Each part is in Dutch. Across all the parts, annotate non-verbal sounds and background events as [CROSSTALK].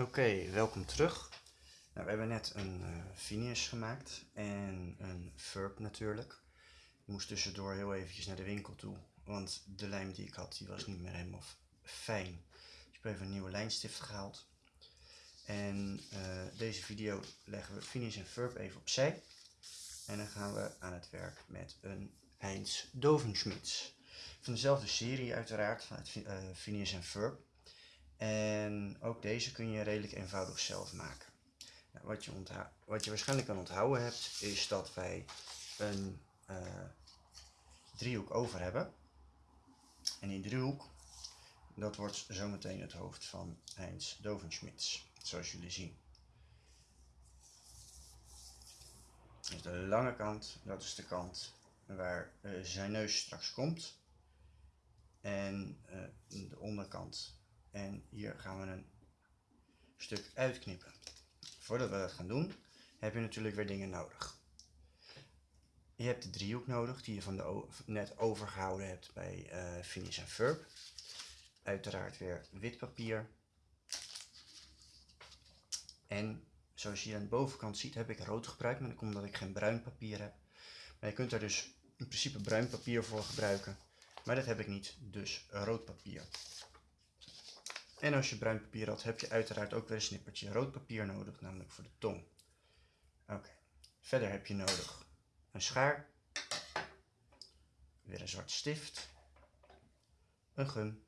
Oké, welkom terug. Nou, we hebben net een uh, finish gemaakt en een verb natuurlijk. Ik moest tussendoor heel eventjes naar de winkel toe, want de lijm die ik had, die was niet meer helemaal fijn. Dus ik heb even een nieuwe lijnstift gehaald. En uh, deze video leggen we finish en verb even opzij. En dan gaan we aan het werk met een Heinz Dovenschmitz. Van dezelfde serie uiteraard, van het uh, finish en verb. En ook deze kun je redelijk eenvoudig zelf maken. Nou, wat, je wat, je waarschijnlijk kan onthouden hebt, is dat wij een uh, driehoek over hebben. En die driehoek, dat wordt zometeen het hoofd van Heinz Dovenschmitz, zoals jullie zien. Dus de lange kant, dat is de kant waar uh, zijn neus straks komt. En uh, de onderkant en hier gaan we een stuk uitknippen. Voordat we dat gaan doen, heb je natuurlijk weer dingen nodig. Je hebt de driehoek nodig die je van de net overgehouden hebt bij uh, Finish en Verb. Uiteraard weer wit papier. En zoals je aan de bovenkant ziet heb ik rood gebruikt, maar omdat ik geen bruin papier heb. Maar je kunt er dus in principe bruin papier voor gebruiken. Maar dat heb ik niet, dus rood papier. En als je bruin papier had, heb je uiteraard ook weer een snippertje rood papier nodig, namelijk voor de tong. Oké, verder heb je nodig een schaar, weer een zwarte stift, een gum,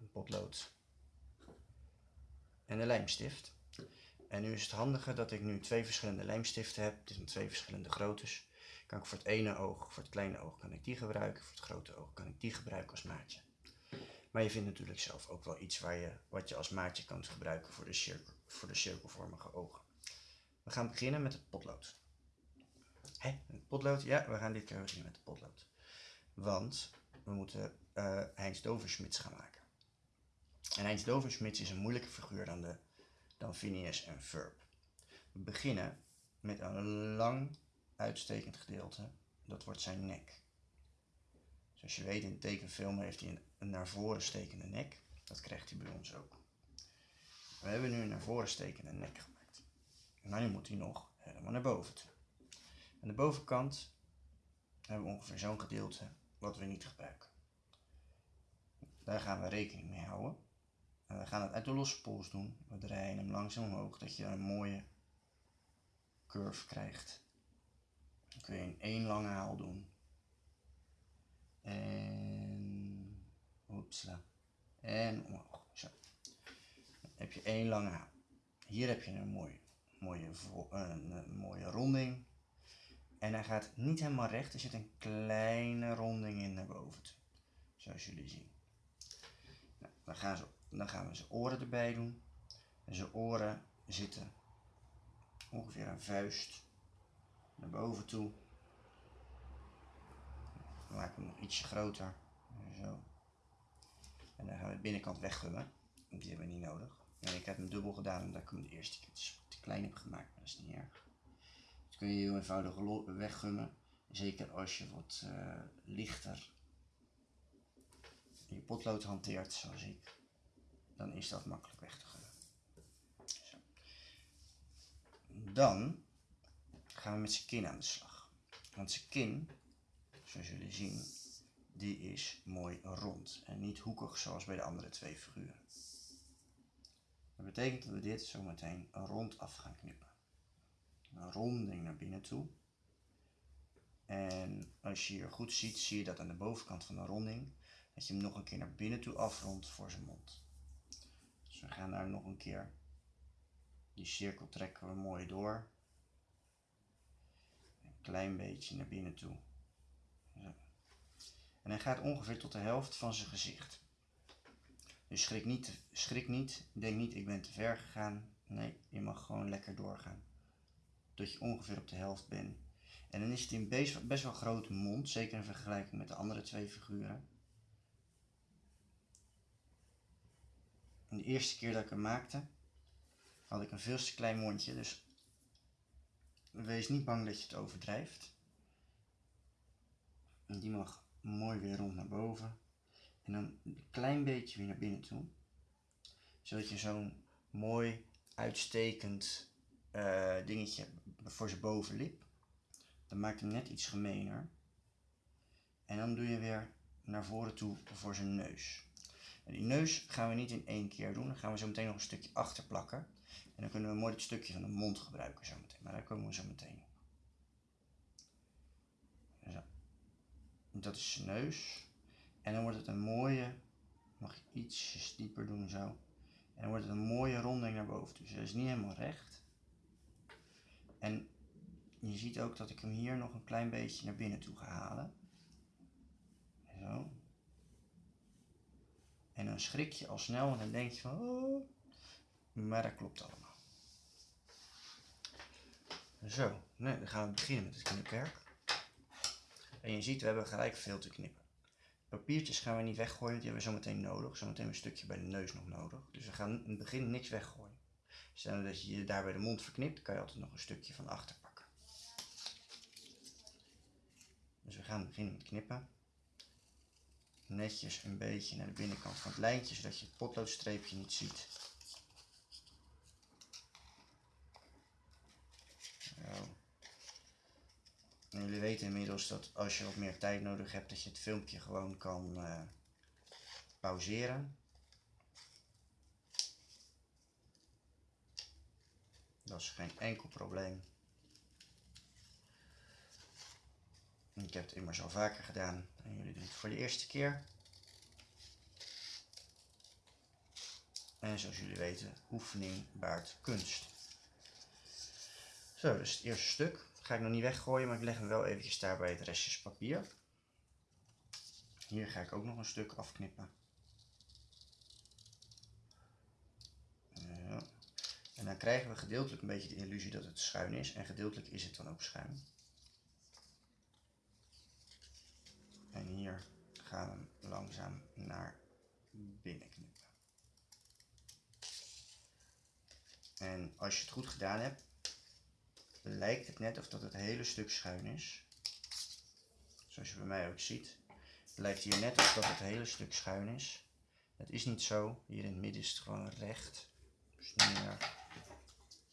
een potlood en een lijmstift. En nu is het handige dat ik nu twee verschillende lijmstiften heb. Dit zijn twee verschillende groottes. Kan ik voor het ene oog, voor het kleine oog kan ik die gebruiken. Voor het grote oog kan ik die gebruiken als maatje. Maar je vindt natuurlijk zelf ook wel iets waar je, wat je als maatje kan gebruiken voor de, cirkel, voor de cirkelvormige ogen. We gaan beginnen met het potlood. Hé, het potlood? Ja, we gaan dit keer beginnen met het potlood. Want we moeten uh, Heinz Doversmits gaan maken. En Heinz Doversmits is een moeilijke figuur dan, de, dan Phineas en Verb. We beginnen met een lang uitstekend gedeelte. Dat wordt zijn nek. Zoals je weet in de tekenfilm heeft hij een naar voren stekende nek. Dat krijgt hij bij ons ook. We hebben nu een naar voren stekende nek gemaakt. Maar nu moet hij nog helemaal naar boven toe. Aan de bovenkant hebben we ongeveer zo'n gedeelte wat we niet gebruiken. Daar gaan we rekening mee houden. En we gaan het uit de losse pols doen. We draaien hem langzaam omhoog, dat je een mooie curve krijgt. Dan kun je in één lange haal doen. En, oepsla. En omhoog. Zo. Dan heb je één lange haal. Hier heb je een mooie, mooie, een, mooie ronding. En hij gaat niet helemaal recht. Er zit een kleine ronding in naar boven toe. Zoals jullie zien. Nou, dan, gaan ze, dan gaan we zijn oren erbij doen. En zijn oren zitten ongeveer een vuist naar boven toe. We hem nog ietsje groter. Zo. En dan gaan we de binnenkant weggummen. Die hebben we niet nodig. En ik heb hem dubbel gedaan omdat ik hem de eerste keer te klein heb gemaakt. Maar dat is niet erg. Dat kun je heel eenvoudig weggummen. Zeker als je wat uh, lichter je potlood hanteert, zoals ik. Dan is dat makkelijk weg te gummen. Zo. Dan gaan we met zijn kin aan de slag. Want zijn kin zoals jullie zien, die is mooi rond en niet hoekig zoals bij de andere twee figuren. Dat betekent dat we dit zometeen rond af gaan knippen. Een ronding naar binnen toe. En als je hier goed ziet, zie je dat aan de bovenkant van de ronding, dat je hem nog een keer naar binnen toe afrondt voor zijn mond. Dus we gaan daar nog een keer, die cirkel trekken we mooi door. Een klein beetje naar binnen toe. En hij gaat ongeveer tot de helft van zijn gezicht. Dus schrik niet, schrik niet, denk niet ik ben te ver gegaan. Nee, je mag gewoon lekker doorgaan. Tot je ongeveer op de helft bent. En dan is het een best, wel grote mond, zeker in vergelijking met de andere twee figuren. En de eerste keer dat ik hem maakte, had ik een veel te klein mondje, dus wees niet bang dat je het overdrijft. En die mag mooi weer rond naar boven. En dan een klein beetje weer naar binnen toe. zodat je zo'n mooi uitstekend uh, dingetje voor zijn bovenlip. Dan maakt hem net iets gemener. En dan doe je weer naar voren toe voor zijn neus. En die neus gaan we niet in één keer doen. Dan gaan we zo meteen nog een stukje achter plakken. En dan kunnen we mooi het stukje van de mond gebruiken zo meteen. Maar daar komen we zo meteen op. Zo. Dat is zijn neus. En dan wordt het een mooie, mag ik iets dieper doen zo. En dan wordt het een mooie ronding naar boven. Dus dat is niet helemaal recht. En je ziet ook dat ik hem hier nog een klein beetje naar binnen toe ga halen. Zo. En dan schrik je al snel en dan denk je van, oh, maar dat klopt allemaal. Zo, nee, dan gaan we beginnen met het knipwerk. En je ziet, we hebben gelijk veel te knippen. Papiertjes gaan we niet weggooien, die hebben we zo meteen nodig. Zometeen een stukje bij de neus nog nodig. Dus we gaan in het begin niks weggooien. Stel dat je je daar bij de mond verknipt, kan je altijd nog een stukje van achter pakken. Dus we gaan beginnen met knippen. Netjes een beetje naar de binnenkant van het lijntje, zodat je het potloodstreepje niet ziet. En jullie weten inmiddels dat als je wat meer tijd nodig hebt, dat je het filmpje gewoon kan uh, pauzeren. Dat is geen enkel probleem. Ik heb het immers al vaker gedaan en jullie doen het voor de eerste keer. En zoals jullie weten, oefening baart kunst. Zo, dus het eerste stuk. Ga ik nog niet weggooien, maar ik leg hem wel eventjes daar bij het restjes papier. Hier ga ik ook nog een stuk afknippen. Ja. En dan krijgen we gedeeltelijk een beetje de illusie dat het schuin is. En gedeeltelijk is het dan ook schuin. En hier gaan we hem langzaam naar binnen knippen. En als je het goed gedaan hebt, lijkt het net of dat het hele stuk schuin is. Zoals je bij mij ook ziet. Het lijkt hier net of dat het hele stuk schuin is. Dat is niet zo. Hier in het midden is het gewoon recht. Dus meer.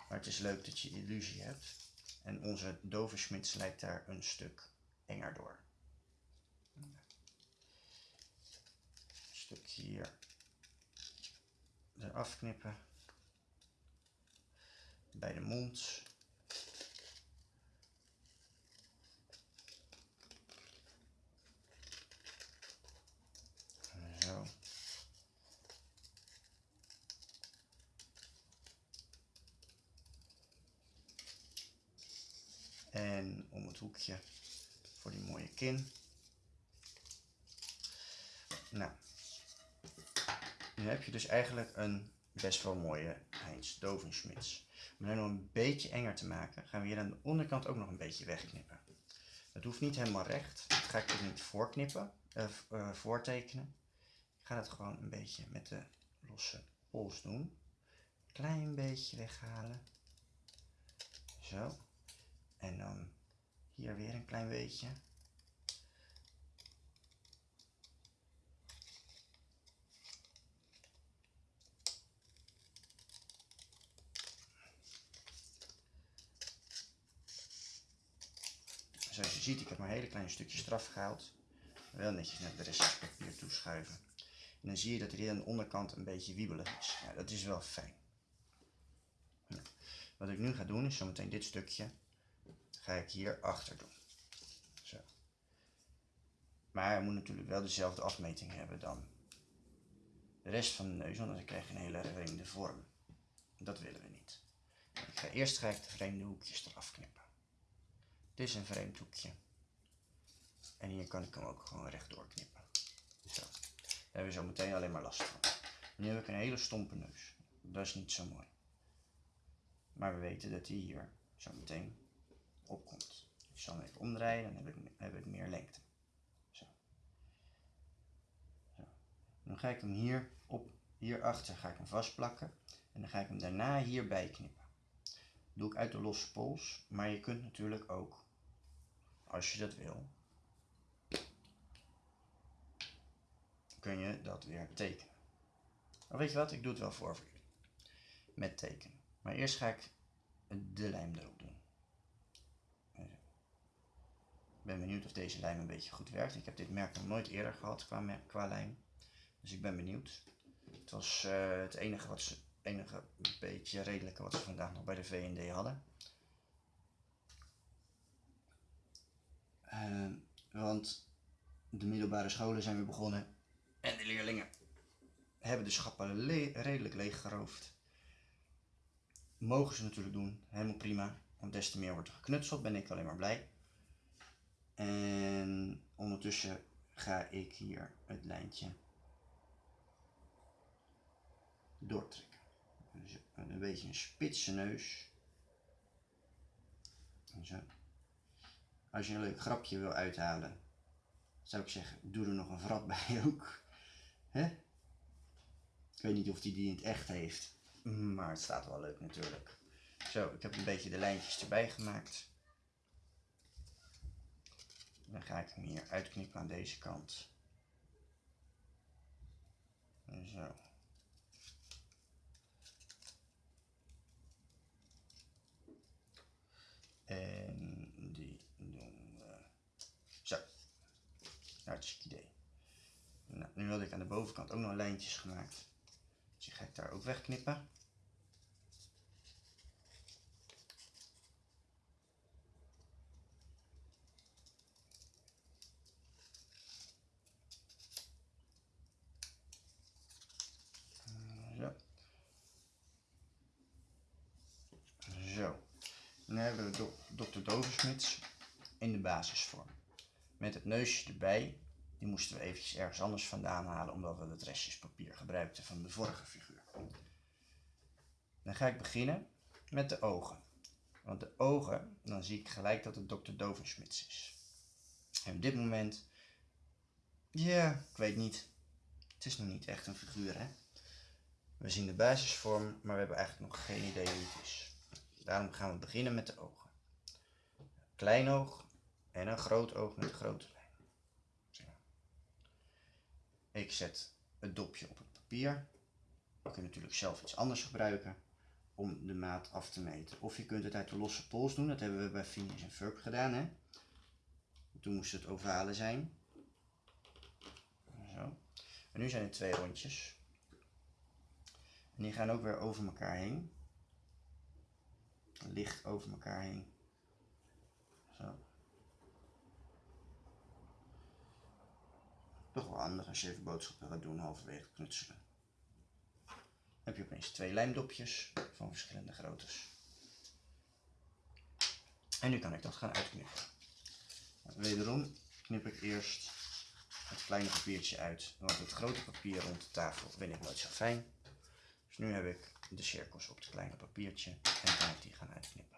Maar het is leuk dat je illusie hebt. En onze doversmits lijkt daar een stuk enger door. Een stukje hier eraf knippen. Bij de mond. En om het hoekje voor die mooie kin. Nou, nu heb je dus eigenlijk een best wel mooie Heinz Dovenschmits. Om het nog een beetje enger te maken, gaan we hier aan de onderkant ook nog een beetje wegknippen. Het hoeft niet helemaal recht, dat ga ik ook niet voorknippen, uh, uh, voortekenen. Ik ga het gewoon een beetje met de losse pols doen. Klein beetje weghalen. Zo. En dan hier weer een klein beetje. Zoals je ziet, ik heb maar hele kleine stukjes eraf gehaald. Wel netjes naar de rest papier toeschuiven. En dan zie je dat er hier aan de onderkant een beetje wiebelig is. Ja, dat is wel fijn. Wat ik nu ga doen is zometeen dit stukje ga ik hier achter doen. Zo. Maar hij moet natuurlijk wel dezelfde afmeting hebben dan de rest van de neus, want dan krijg je een hele vreemde vorm. Dat willen we niet. Ik ga eerst ga ik de vreemde hoekjes eraf knippen. Dit is een vreemd hoekje. En hier kan ik hem ook gewoon rechtdoor knippen. Zo. Daar hebben we zo meteen alleen maar last van. Nu heb ik een hele stompe neus. Dat is niet zo mooi. Maar we weten dat hij hier zo meteen opkomt. Ik zal hem even omdraaien, dan heb ik, heb meer lengte. Zo. Zo. Dan ga ik hem hier op, hierachter ga ik hem vastplakken. En dan ga ik hem daarna hierbij knippen. Dat doe ik uit de losse pols, maar je kunt natuurlijk ook, als je dat wil, kun je dat weer tekenen. Of weet je wat, ik doe het wel voor voor jullie. Met tekenen. Maar eerst ga ik de lijm erop doen. Ik ben benieuwd of deze lijm een beetje goed werkt. Ik heb dit merk nog nooit eerder gehad qua, lijm. Dus ik ben benieuwd. Het was uh, het enige, wat ze, enige beetje redelijke wat ze vandaag nog bij de VND hadden. Uh, want de middelbare scholen zijn weer begonnen. En de leerlingen hebben de schappen redelijk leeggeroofd. Mogen ze natuurlijk doen, helemaal prima. Want des te meer wordt er geknutseld, ben ik alleen maar blij. En ondertussen ga ik hier het lijntje doortrekken. Dus een beetje een spitse neus. Als je een leuk grapje wil uithalen, zou ik zeggen, doe er nog een vrat [LAUGHS] bij ook. Hè? Ik weet niet of hij die, die in het echt heeft, maar het staat wel leuk natuurlijk. Zo, ik heb een beetje de lijntjes erbij gemaakt. Dan ga ik hem hier uitknippen aan deze kant. Zo. En die doen we zo. Hartstikke idee. Nou, nu had ik aan de bovenkant ook nog lijntjes gemaakt. Dus die ga ik daar ook wegknippen. Dan hebben we Dr. Doversmits in de basisvorm. Met het neusje erbij. Die moesten we eventjes ergens anders vandaan halen, omdat we het restjespapier gebruikten van de vorige figuur. Dan ga ik beginnen met de ogen. Want de ogen, dan zie ik gelijk dat het Dr. Doversmits is. En op dit moment, ja, ik weet niet. Het is nog niet echt een figuur, hè. We zien de basisvorm, maar we hebben eigenlijk nog geen idee hoe het is. Daarom gaan we beginnen met de ogen. klein oog en een groot oog met een grote lijn. Ik zet het dopje op het papier. Je kunt natuurlijk zelf iets anders gebruiken om de maat af te meten. Of je kunt het uit de losse pols doen. Dat hebben we bij Phineas en Ferb gedaan. Hè? Toen moest het ovale zijn. Zo. En nu zijn het twee rondjes. En die gaan ook weer over elkaar heen licht over elkaar heen. Zo. Toch wel handig als je even boodschappen gaat doen halverwege knutselen. Dan heb je opeens twee lijmdopjes van verschillende groottes. En nu kan ik dat gaan uitknippen. Wederom knip ik eerst het kleine papiertje uit, want het grote papier rond de tafel vind ik nooit zo fijn. Dus nu heb ik de cirkels op het kleine papiertje en ik die gaan uitknippen.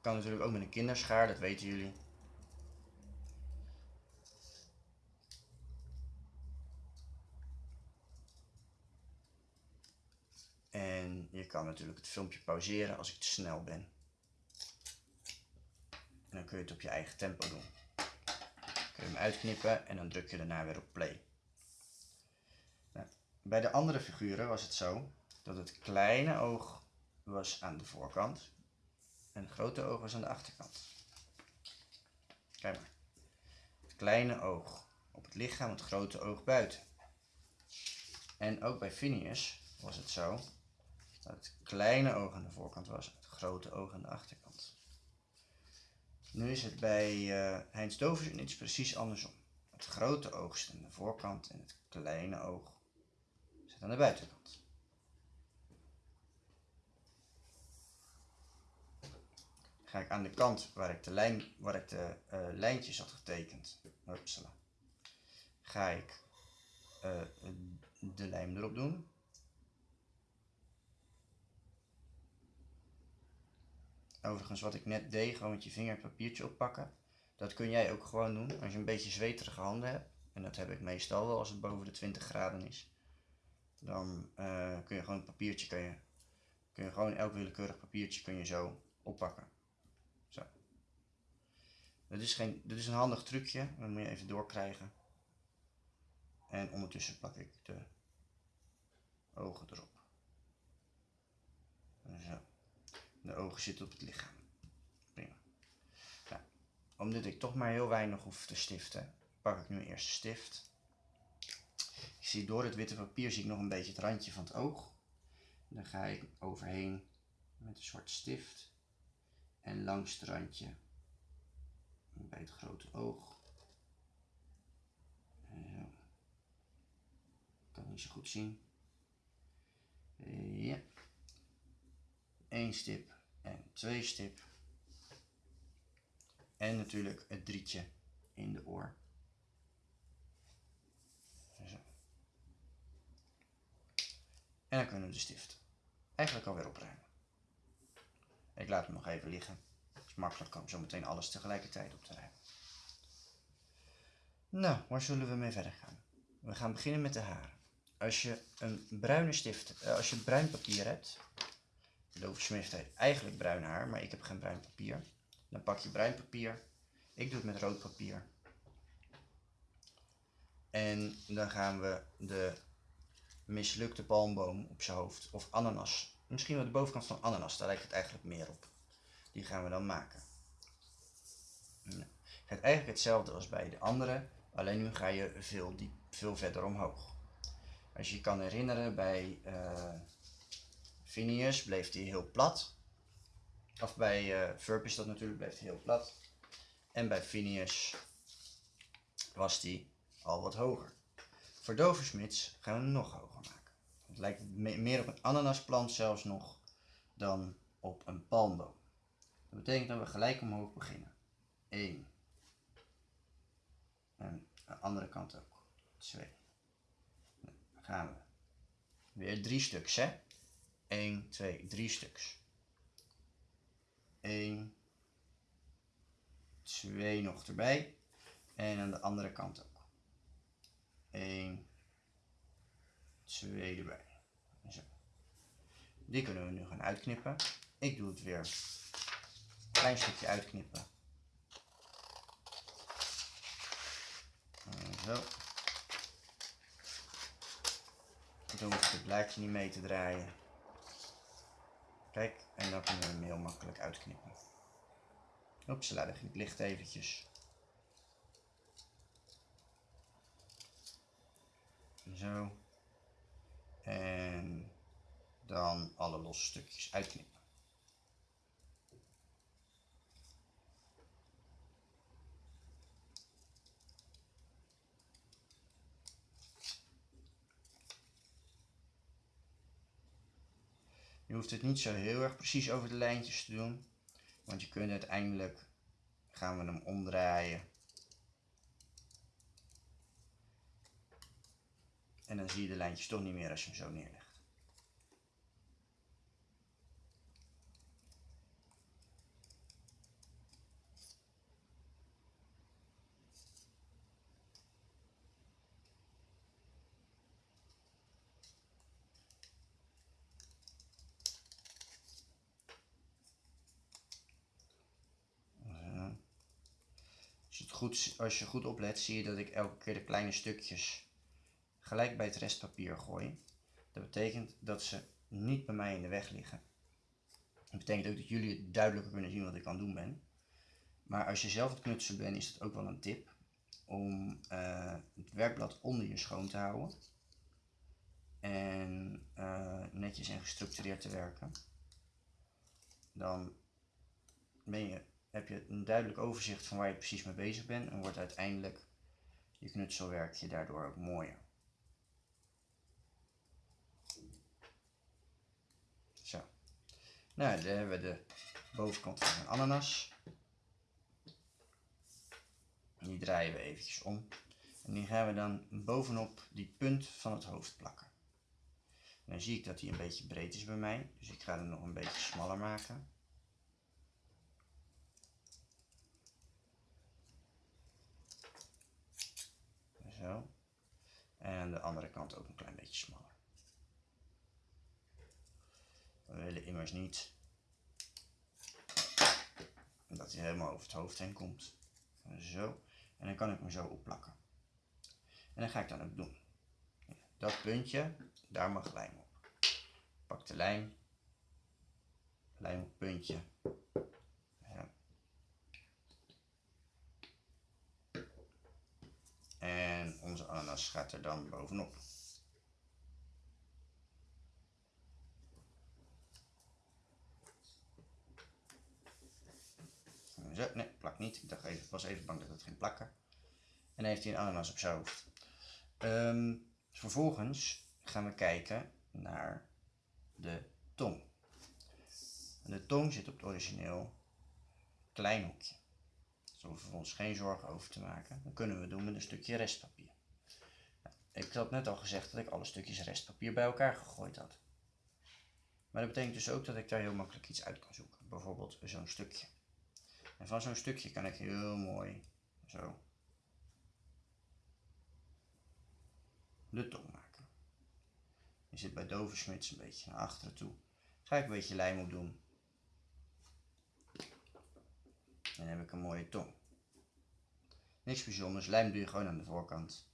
Kan natuurlijk ook met een kinderschaar, dat weten jullie. En je natuurlijk het filmpje pauzeren als ik te snel ben. En dan kun je het op je eigen tempo doen. Dan kun je hem uitknippen en dan druk je daarna weer op play. Nou, bij de andere figuren was het zo dat het kleine oog was aan de voorkant en het grote oog was aan de achterkant. Kijk maar. Het kleine oog op het lichaam, het grote oog buiten. En ook bij Phineas was het zo dat het kleine oog aan de voorkant was, het grote oog aan de achterkant. Nu is het bij uh, Heinz Dovers iets precies andersom. Het grote oog zit aan de voorkant en het kleine oog zit aan de buitenkant. ga ik aan de kant waar ik de, lijn, waar ik de uh, lijntjes had getekend, upsala, ga ik uh, de lijm erop doen. Overigens wat ik net deed, gewoon met je vinger het papiertje oppakken. Dat kun jij ook gewoon doen als je een beetje zweterige handen hebt. En dat heb ik meestal wel als het boven de 20 graden is. Dan eh, kun je gewoon een papiertje, kun je, kun je gewoon elk willekeurig papiertje kun je zo oppakken. Zo. Dat is, geen, dat is een handig trucje, dat moet je even doorkrijgen. En ondertussen pak ik de ogen erop. Zo. De ogen zitten op het lichaam. Prima. Nou, omdat ik toch maar heel weinig hoef te stiften, pak ik nu eerst de stift. Ik zie door het witte papier zie ik nog een beetje het randje van het oog. Dan ga ik overheen met een zwarte stift en langs het randje bij het grote oog. Kan niet zo goed zien. stip en twee stip. En natuurlijk het drietje in de oor. Zo. En dan kunnen we de stift eigenlijk alweer opruimen. Ik laat hem nog even liggen. Het is makkelijk om zo meteen alles tegelijkertijd op te ruimen. Nou, waar zullen we mee verder gaan? We gaan beginnen met de haren. Als je een bruine stift, eh, als je bruin papier hebt, Lover Smith heeft eigenlijk bruin haar, maar ik heb geen bruin papier. Dan pak je bruin papier. Ik doe het met rood papier. En dan gaan we de mislukte palmboom op zijn hoofd, of ananas. Misschien wel de bovenkant van ananas, daar lijkt het eigenlijk meer op. Die gaan we dan maken. Nou, het gaat eigenlijk hetzelfde als bij de andere, alleen nu ga je veel, diep, veel verder omhoog. Als je je kan herinneren, bij uh, Phineas bleef hij heel plat. Of bij uh, is dat natuurlijk, bleef hij heel plat. En bij Phineas was die al wat hoger. Voor doversmits gaan we nog hoger maken. Het lijkt meer op een ananasplant zelfs nog dan op een palmboom. Dat betekent dat we gelijk omhoog beginnen. 1. En de andere kant ook. 2. Dan gaan we. Weer drie stuks, hè? 1, 2, 3 stuks. 1, 2 nog erbij. En aan de andere kant ook. 1, 2 erbij. Zo. Die kunnen we nu gaan uitknippen. Ik doe het weer een klein stukje uitknippen. Zo. Dan hoef ik het blaadje niet mee te draaien. Kijk, en dan kunnen we hem heel makkelijk uitknippen. Oepsela, daar ging het licht eventjes. Zo. En dan alle losse stukjes uitknippen. Hoeft het niet zo heel erg precies over de lijntjes te doen. Want je kunt uiteindelijk, gaan we hem omdraaien. En dan zie je de lijntjes toch niet meer als je hem zo neerlegt. Goed, als je goed oplet, zie je dat ik elke keer de kleine stukjes gelijk bij het restpapier gooi. Dat betekent dat ze niet bij mij in de weg liggen. Dat betekent ook dat jullie duidelijker kunnen zien wat ik aan het doen ben. Maar als je zelf het knutselen bent, is het ook wel een tip om uh, het werkblad onder je schoon te houden. En uh, netjes en gestructureerd te werken. Dan ben je heb je een duidelijk overzicht van waar je precies mee bezig bent en wordt uiteindelijk je knutselwerkje daardoor ook mooier. Zo. Nou, dan hebben we de bovenkant van een ananas. Die draaien we eventjes om. En die gaan we dan bovenop die punt van het hoofd plakken. dan zie ik dat die een beetje breed is bij mij. Dus ik ga hem nog een beetje smaller maken. De andere kant ook een klein beetje smaller. We willen immers niet dat hij helemaal over het hoofd heen komt. Zo. En dan kan ik hem zo opplakken. En dat ga ik dan ook doen. Dat puntje, daar mag lijm op. Pak de lijm. Lijm op puntje. Ja. En onze ananas gaat er dan bovenop. Zo, nee, plak niet. Ik dacht even, was even bang dat het ging plakken. En heeft hij een ananas op hoofd. Ehm, vervolgens gaan we kijken naar de tong. De tong zit op het origineel klein hoekje. Daar hoeven we ons geen zorgen over te maken. Dat kunnen we doen met een stukje restpapier. Nou, ik had net al gezegd dat ik alle stukjes restpapier bij elkaar gegooid had. Maar dat betekent dus ook dat ik daar heel makkelijk iets uit kan zoeken. Bijvoorbeeld zo'n stukje. En van zo'n stukje kan ik heel mooi zo de tong maken. Je zit bij Doversmits een beetje naar achteren toe. Ga ik een beetje lijm op doen. En dan heb ik een mooie tong. Niks bijzonders, lijm doe je gewoon aan de voorkant.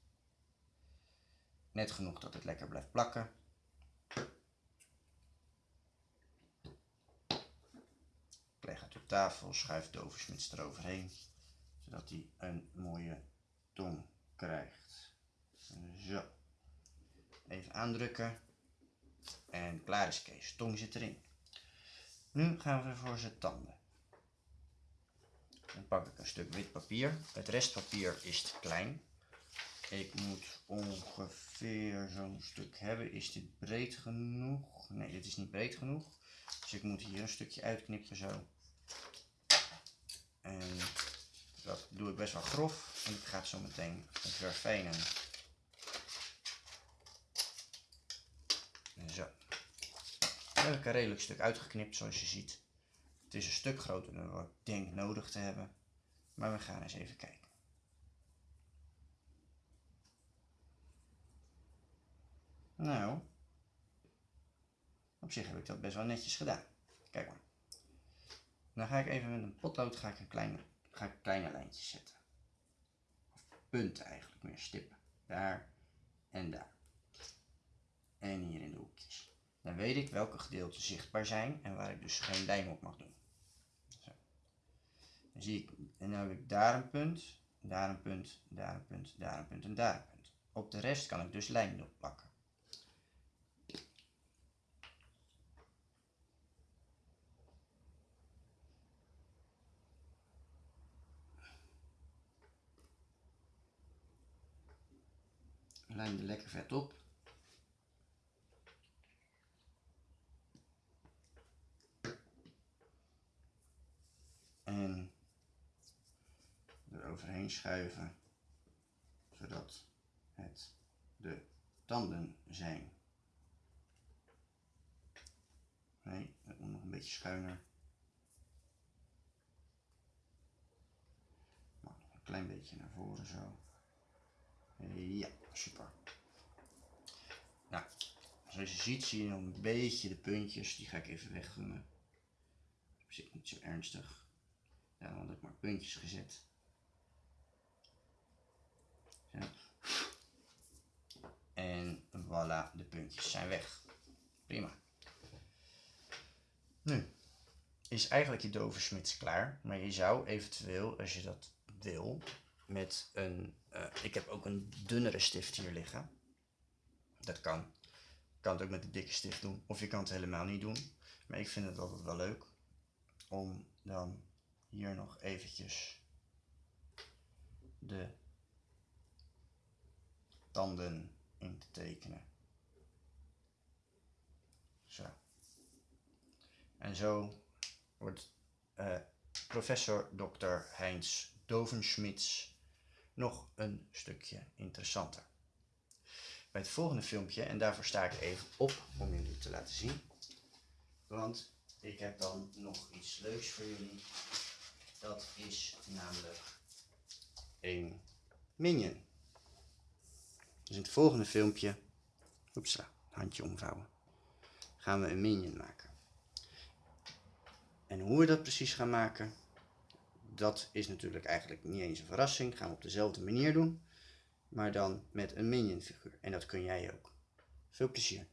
Net genoeg dat het lekker blijft plakken. leg het op tafel, schuif de oversmits eroverheen, zodat hij een mooie tong krijgt. Zo. Even aandrukken. En klaar is Kees. Tong zit erin. Nu gaan we voor zijn tanden. Dan pak ik een stuk wit papier. Het restpapier is te klein. Ik moet ongeveer zo'n stuk hebben. Is dit breed genoeg? Nee, dit is niet breed genoeg. Dus ik moet hier een stukje uitknippen zo. En dat doe ik best wel grof. En ik ga het zo meteen verfijnen. Zo. Dan heb ik een redelijk stuk uitgeknipt zoals je ziet. Het is een stuk groter dan wat ik denk nodig te hebben. Maar we gaan eens even kijken. Nou, op zich heb ik dat best wel netjes gedaan. Kijk maar. Dan ga ik even met een potlood ga ik een kleine, ga ik kleine lijntjes zetten. Of punten eigenlijk, meer stippen. Daar en daar. En hier in de hoekjes. Dan weet ik welke gedeelten zichtbaar zijn en waar ik dus geen lijm op mag doen. Zo. Dan zie ik, en dan heb ik daar een punt, daar een punt, daar een punt, daar een punt en daar een punt. Op de rest kan ik dus lijm op plakken. lijm er lekker vet op. En eroverheen schuiven, zodat het de tanden zijn. Nee, dat moet nog een beetje schuiner. nog een klein beetje naar voren zo. Ja, super. Nou, zoals je ziet zie je nog een beetje de puntjes. Die ga ik even wegdoen. Op zich niet zo ernstig. Ja, dan had ik maar puntjes gezet. En voilà, de puntjes zijn weg. Prima. Nu is eigenlijk je doversmits klaar. Maar je zou eventueel, als je dat wil, met een uh, ik heb ook een dunnere stift hier liggen. Dat kan. Je kan het ook met een dikke stift doen. Of je kan het helemaal niet doen. Maar ik vind het altijd wel leuk om dan hier nog eventjes de tanden in te tekenen. Zo. En zo wordt uh, professor Dr. Heinz Dovenschmitz nog een stukje interessanter. Bij het volgende filmpje, en daarvoor sta ik even op om jullie te laten zien. Want ik heb dan nog iets leuks voor jullie. Dat is namelijk een minion. Dus in het volgende filmpje, oepsla, handje omvouwen, gaan we een minion maken. En hoe we dat precies gaan maken, dat is natuurlijk eigenlijk niet eens een verrassing. Gaan we op dezelfde manier doen, maar dan met een minion figuur. En dat kun jij ook. Veel plezier.